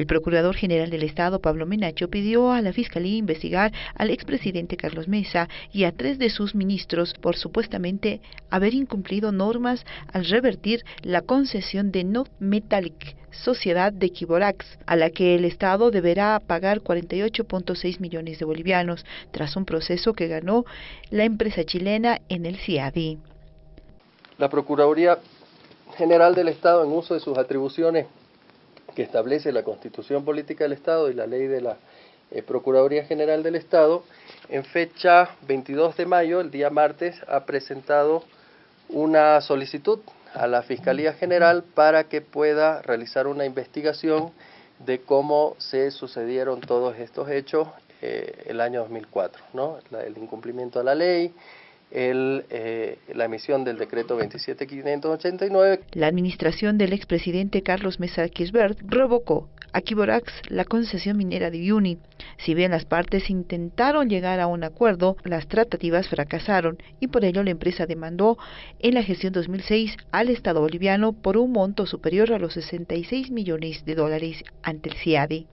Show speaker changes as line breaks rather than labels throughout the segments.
El Procurador General del Estado, Pablo Menacho, pidió a la Fiscalía investigar al expresidente Carlos Mesa y a tres de sus ministros por supuestamente haber incumplido normas al revertir la concesión de No Metallic, sociedad de Kiborax, a la que el Estado deberá pagar 48.6 millones de bolivianos, tras un proceso que ganó la empresa chilena en el CIADI.
La Procuraduría General del Estado, en uso de sus atribuciones que establece la Constitución Política del Estado y la ley de la eh, Procuraduría General del Estado, en fecha 22 de mayo, el día martes, ha presentado una solicitud a la Fiscalía General para que pueda realizar una investigación de cómo se sucedieron todos estos hechos eh, el año 2004, ¿no? el incumplimiento a la ley, el, eh, la emisión del decreto 27589.
La administración del expresidente Carlos Mesa Kirchberg revocó a Kiborax la concesión minera de Uyuni. Si bien las partes intentaron llegar a un acuerdo, las tratativas fracasaron y por ello la empresa demandó en la gestión 2006 al Estado boliviano por un monto superior a los 66 millones de dólares ante el CIADI.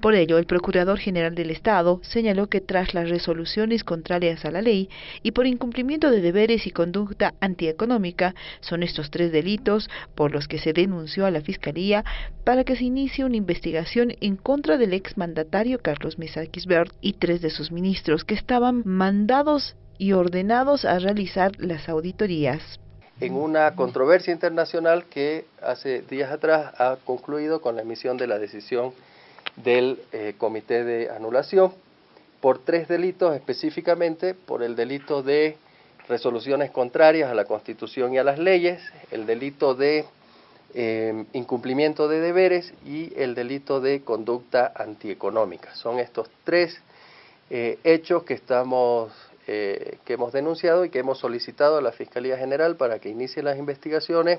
Por ello, el Procurador General del Estado señaló que tras las resoluciones contrarias a la ley y por incumplimiento de deberes y conducta antieconómica, son estos tres delitos por los que se denunció a la Fiscalía para que se inicie una investigación en contra del exmandatario Carlos Mesa Quisbert y tres de sus ministros que estaban mandados y ordenados a realizar las auditorías.
En una controversia internacional que hace días atrás ha concluido con la emisión de la decisión del eh, Comité de Anulación por tres delitos específicamente, por el delito de resoluciones contrarias a la Constitución y a las leyes, el delito de eh, incumplimiento de deberes y el delito de conducta antieconómica. Son estos tres eh, hechos que estamos que hemos denunciado y que hemos solicitado a la Fiscalía General para que inicie las investigaciones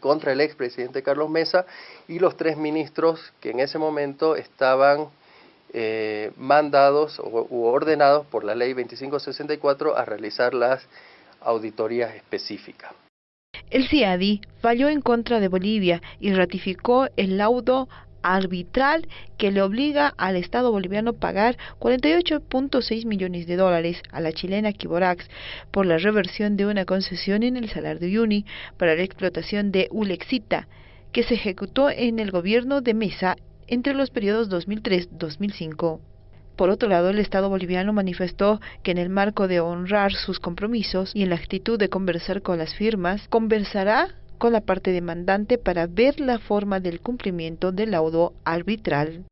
contra el expresidente Carlos Mesa y los tres ministros que en ese momento estaban eh, mandados u ordenados por la ley 2564 a realizar las auditorías específicas.
El CIADI falló en contra de Bolivia y ratificó el laudo arbitral que le obliga al Estado boliviano a pagar 48.6 millones de dólares a la chilena Kiborax por la reversión de una concesión en el Salar de Uyuni para la explotación de Ulexita, que se ejecutó en el gobierno de Mesa entre los periodos 2003-2005. Por otro lado, el Estado boliviano manifestó que en el marco de honrar sus compromisos y en la actitud de conversar con las firmas, conversará con la parte demandante para ver la forma del cumplimiento del laudo arbitral.